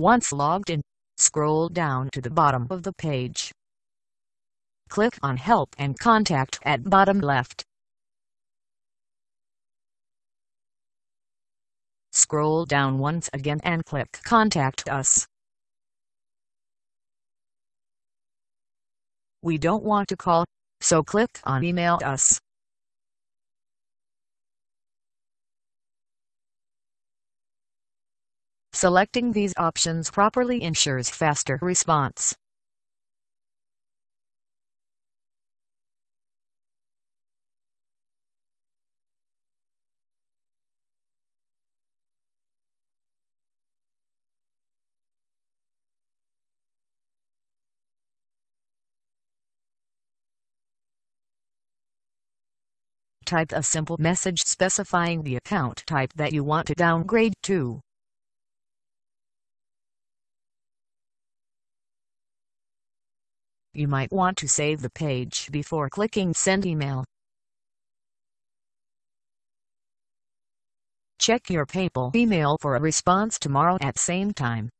Once logged in, scroll down to the bottom of the page. Click on Help and Contact at bottom left. Scroll down once again and click Contact Us. We don't want to call, so click on Email Us. Selecting these options properly ensures faster response. Type a simple message specifying the account type that you want to downgrade to. You might want to save the page before clicking Send Email. Check your PayPal email for a response tomorrow at same time.